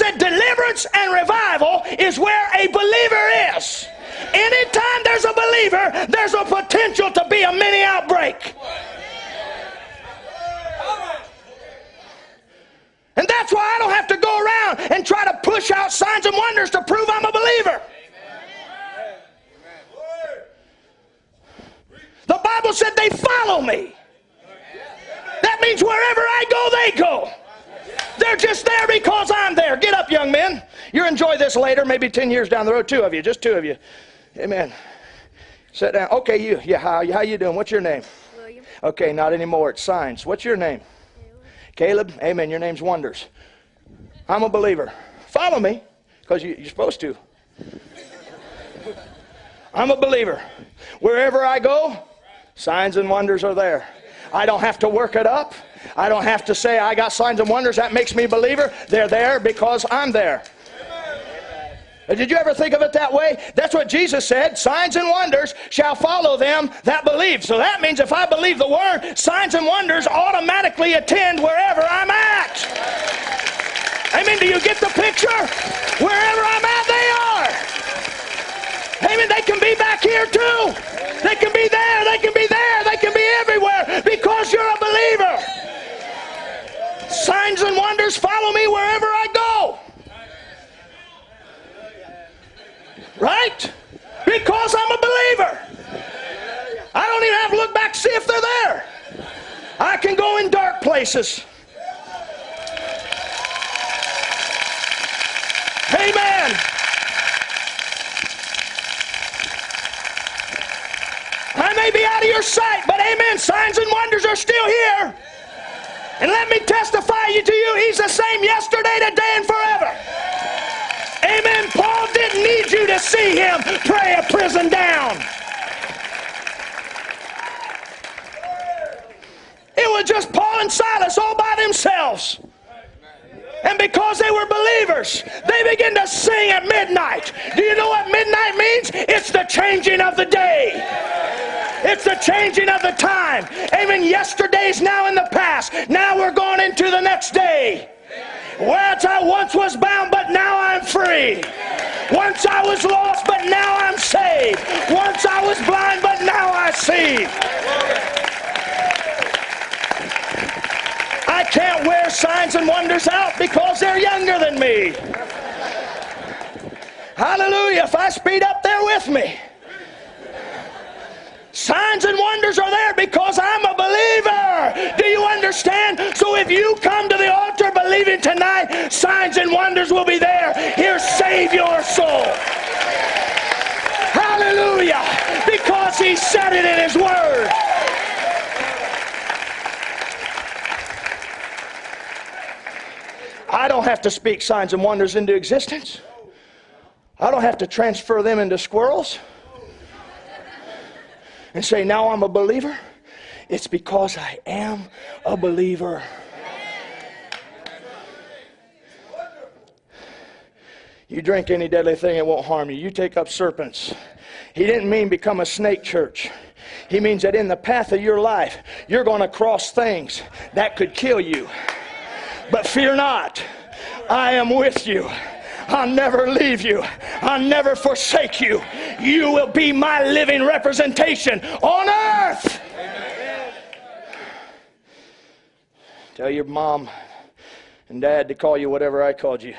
said deliverance and revival is where a believer is. Anytime there's a believer, there's a potential to be a mini outbreak. And that's why I don't have to go around and try to push out signs and wonders to prove I'm a believer. The Bible said they follow me. That means wherever I go, they go. They're just there because I'm there. Get up, young men. You enjoy this later, maybe 10 years down the road. Two of you, just two of you. Amen. Sit down. Okay, you. Yeah, how, how you doing? What's your name? William. Okay, not anymore. It's signs. What's your name? Caleb. Amen. Your name's Wonders. I'm a believer. Follow me, because you, you're supposed to. I'm a believer. Wherever I go, signs and wonders are there. I don't have to work it up. I don't have to say I got signs and wonders. That makes me a believer. They're there because I'm there. Did you ever think of it that way? That's what Jesus said. Signs and wonders shall follow them that believe. So that means if I believe the word, signs and wonders automatically attend wherever I'm at. Amen. Do you get the picture? Wherever I'm at, they are. Amen. They can be back here too. They can be there. They can be there. They can be everywhere because you're a believer. Signs and wonders follow me wherever I go. Right? Because I'm a believer. I don't even have to look back to see if they're there. I can go in dark places. Amen. I may be out of your sight, but amen. Signs and wonders are still here. And let me testify to you, he's the same yesterday, today, and forever. Amen. Paul didn't need you to see him pray a prison down. It was just Paul and Silas all by themselves. And because they were believers, they began to sing at midnight. Do you know what midnight means? It's the changing of the day. It's the changing of the time. Amen. Yesterday's now in the past. Now we're going into the next day. Whereas I once was bound, but now I'm free. Once I was lost, but now I'm saved. Once I was blind, but now I see. I can't wear signs and wonders out because they're younger than me. Hallelujah. If I speed up, they're with me. Signs and wonders are there because I'm a believer. Do you understand? So if you come to the altar believing tonight, signs and wonders will be Here, save your soul. Hallelujah. Because he said it in his word. I don't have to speak signs and wonders into existence. I don't have to transfer them into squirrels and say, Now I'm a believer. It's because I am a believer. You drink any deadly thing, it won't harm you. You take up serpents. He didn't mean become a snake church. He means that in the path of your life, you're going to cross things that could kill you. But fear not, I am with you. I'll never leave you. I'll never forsake you. You will be my living representation on earth. Amen. Tell your mom and dad to call you whatever I called you.